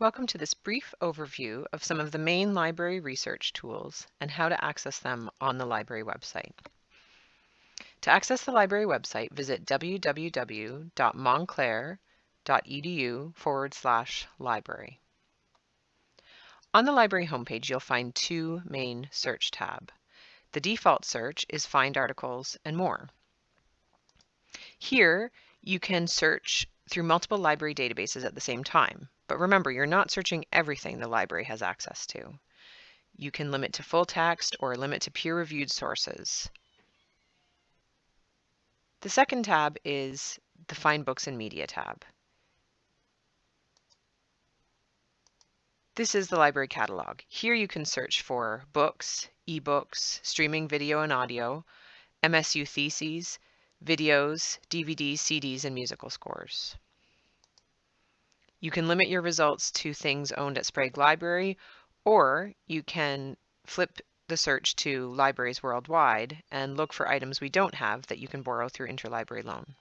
Welcome to this brief overview of some of the main library research tools and how to access them on the library website. To access the library website, visit www.montclair.edu forward slash library. On the library homepage, you'll find two main search tab. The default search is Find Articles and More. Here, you can search through multiple library databases at the same time. But remember, you're not searching everything the library has access to. You can limit to full text or limit to peer-reviewed sources. The second tab is the Find Books and Media tab. This is the library catalog. Here you can search for books, ebooks, streaming video and audio, MSU theses, videos, DVDs, CDs, and musical scores. You can limit your results to things owned at Sprague Library, or you can flip the search to libraries worldwide and look for items we don't have that you can borrow through interlibrary loan.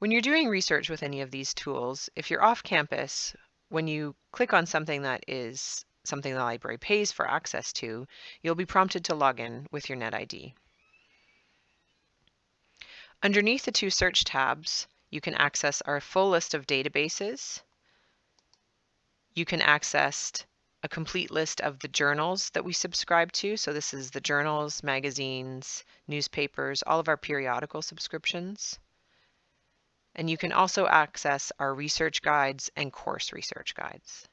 When you're doing research with any of these tools, if you're off campus, when you click on something that is something the library pays for access to, you'll be prompted to log in with your NetID. Underneath the two search tabs, you can access our full list of databases. You can access a complete list of the journals that we subscribe to. So this is the journals, magazines, newspapers, all of our periodical subscriptions. And you can also access our research guides and course research guides.